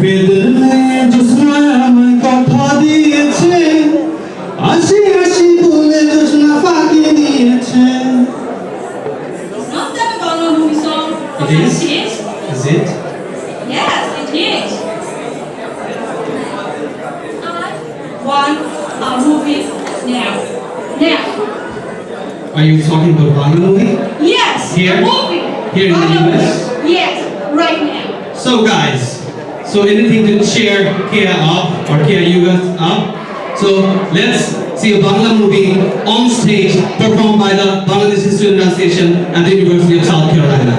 বেদনে জোসনা আমায় কথা দিয়েছে আসি আসি বলে জোসনা ফাঁকি দিয়েছে Not that Bangla movie song. It is? Yes, Is it? Yes, it is. I want a movie now. Now. Are you talking about Bangla movie? Yes, Here? a movie. Here in the Bangla US? movie. Yes, right now. So guys, so anything to cheer Kia up or you guys up? So let's see a Bangla movie on stage performed by the Bangladesh Student Association at the University of South Carolina.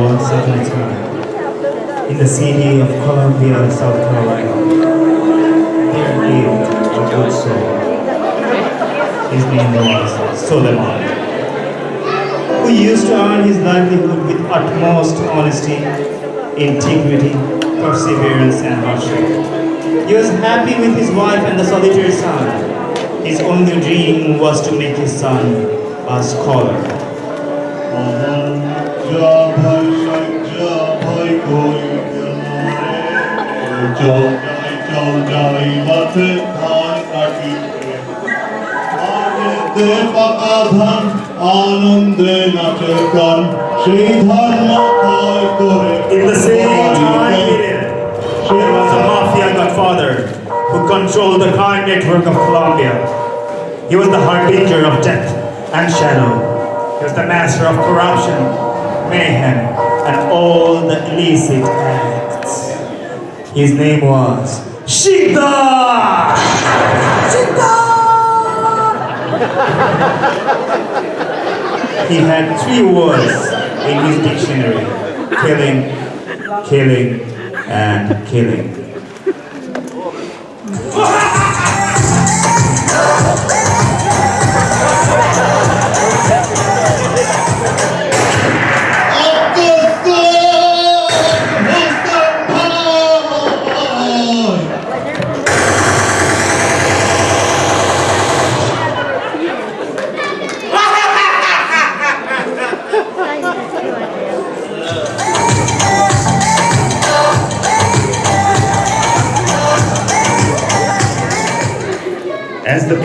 Once upon a time, in the city of Columbia, South Carolina, Was Suleiman, who used to earn his livelihood with utmost honesty, integrity, perseverance, and hardship. He was happy with his wife and the solitary son. His only dream was to make his son a scholar. In the same আনন্দে নাচে গান সেই ধর্ম করে was a mafia godfather who controlled the crime network of Columbia. He was the harbinger of death and shadow. He was the master of corruption, mayhem, and all the illicit acts. His name was Shida! He had three words in his dictionary killing, killing, and killing.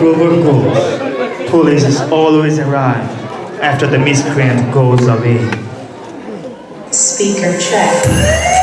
The goes, police is always arrive after the miscreant goes away. Speaker. Check.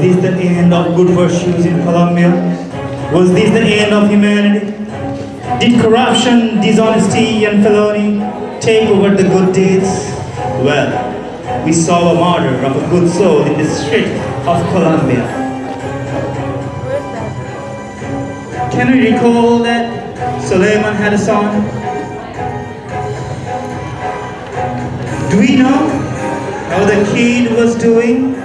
This the end of good virtues in Columbia? Was this the end of humanity? Did corruption, dishonesty, and felony take over the good deeds? Well, we saw a martyr of a good soul in the street of Columbia. Can we recall that Suleiman had a son? Do we know how the kid was doing?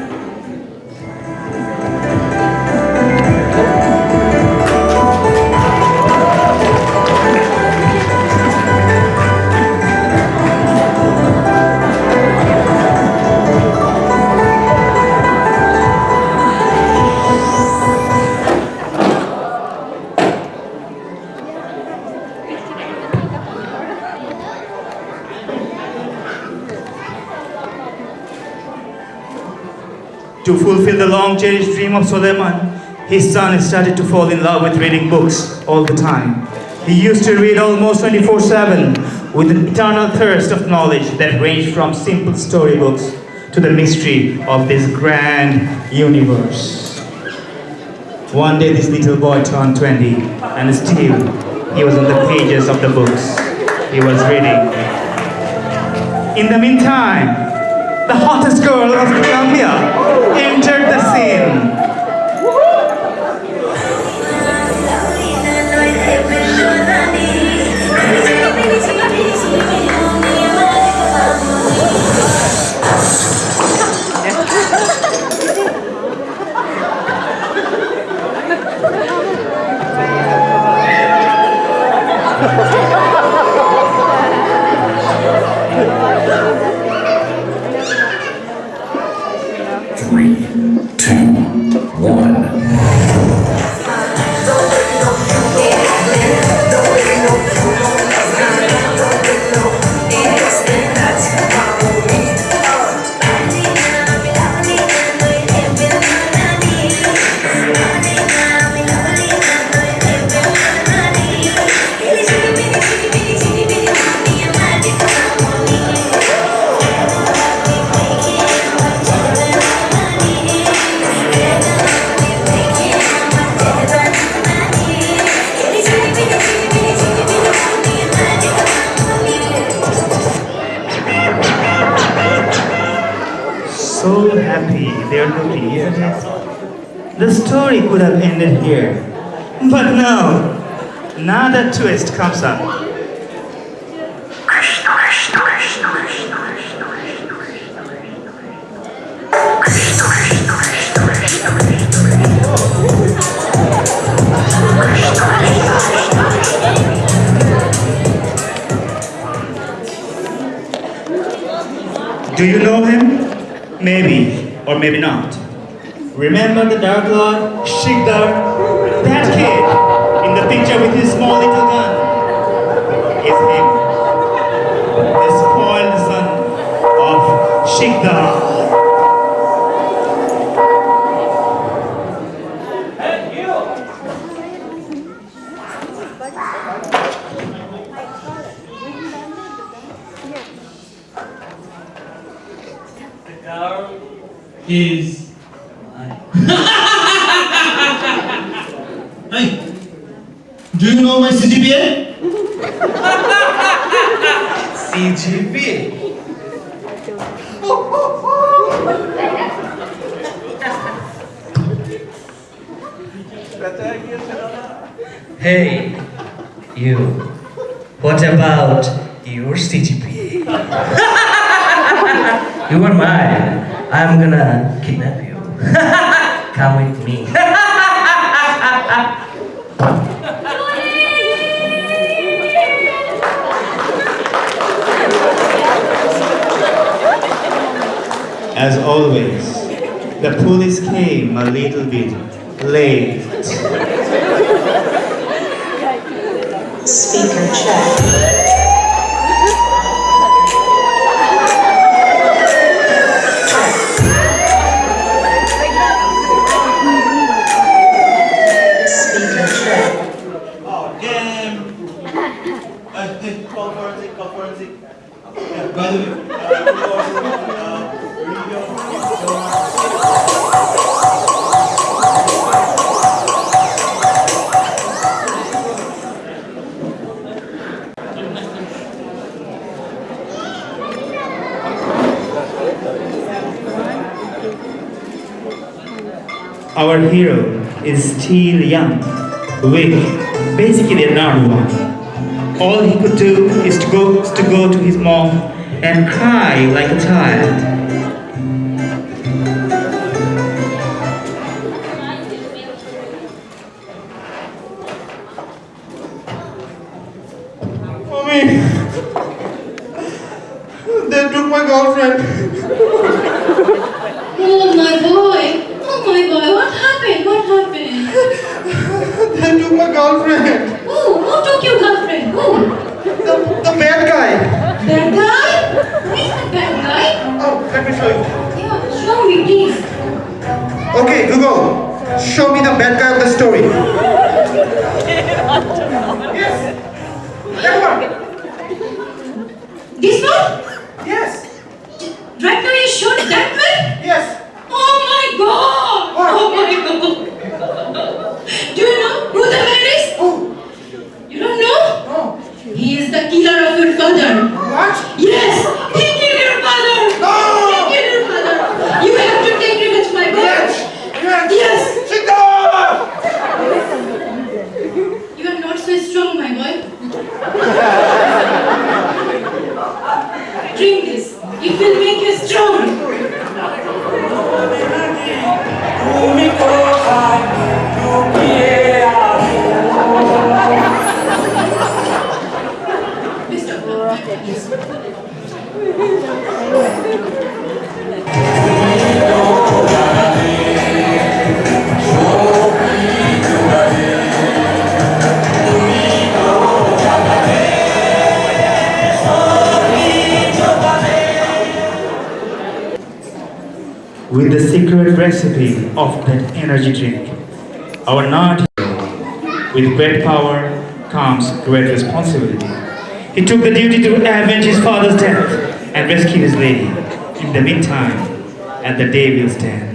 To fulfill the long cherished dream of Suleiman, his son started to fall in love with reading books all the time. He used to read almost 24 7 with an eternal thirst of knowledge that ranged from simple storybooks to the mystery of this grand universe. One day this little boy turned 20 and still he was on the pages of the books he was reading. In the meantime, the hottest girl of Columbia, entered the scene. Story could have ended here. But no, another twist comes up. Do you know him? Maybe, or maybe not. Remember the Dark Lord, Shigdar? That kid in the picture with his small little gun is him. The spoiled son of Shigdar. is Hey, do you know my CGPA? CGPA. Hey, you. What about your CGPA? you are mine. I'm gonna kidnap you. Come with me. As always, the police came a little bit late. Speaker check. Speaker check. Oh, damn. I call forensic, call forensic. By the way, uh, Our hero is still young, weak, basically a one. All he could do is to go to go to his mom and cry like a child. Girlfriend. Oh my boy. Oh my boy. What happened? What happened? They took my girlfriend. Who? Who took your girlfriend? Who? The, the bad guy. Bad guy? Who is the bad guy? Oh, let me show you. Yeah, show me please. Okay, Google, show me the bad guy of the story. recipe of that energy drink. Our not with great power comes great responsibility. He took the duty to avenge his father's death and rescue his lady. In the meantime, at the day will stand.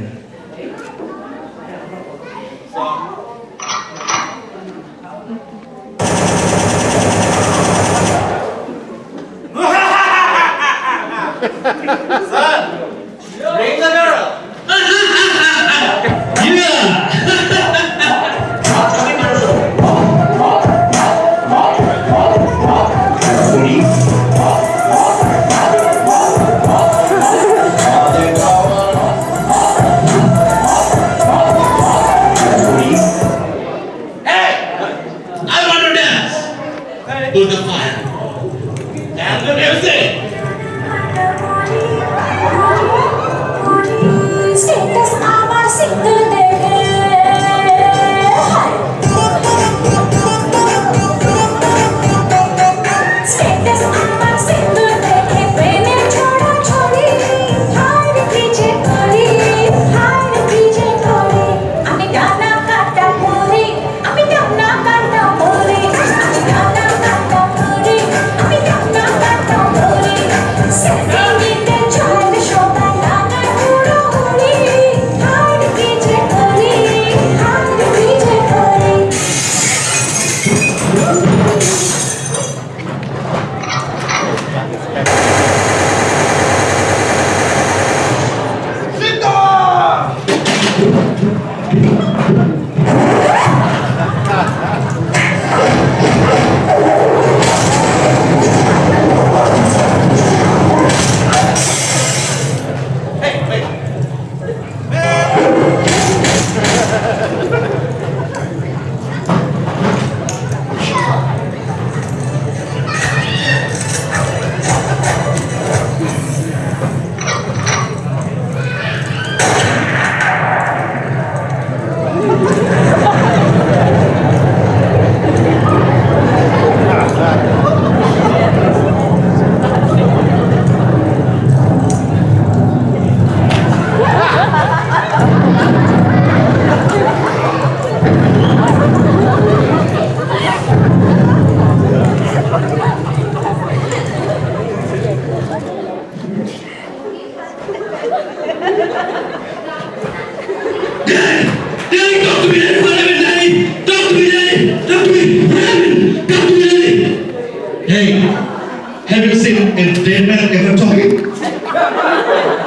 Hey, have you seen a dead man ever talking?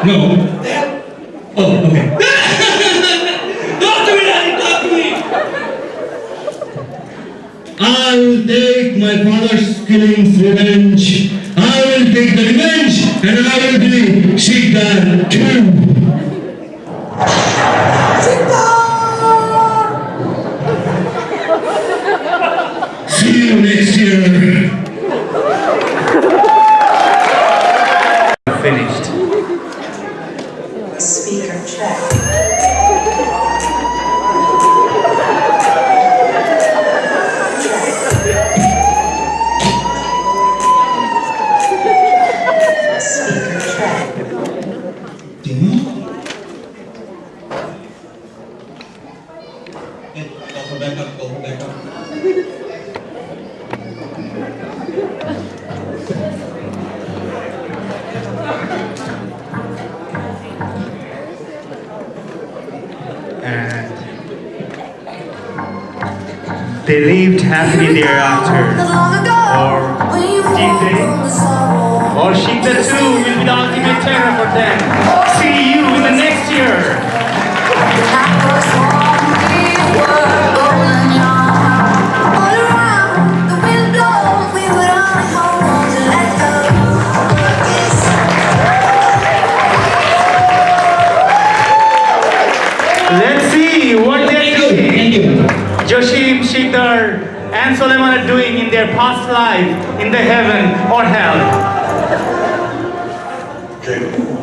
No. Oh, okay. talk to me! Talk to me! I will take my father's killing's revenge. I will take the revenge, and I will be Shikar too. And they lived happily thereafter. Or did they? Or Shita too will be the ultimate terror for them. See you in the next year. Past life in the heaven or hell. Stay fast.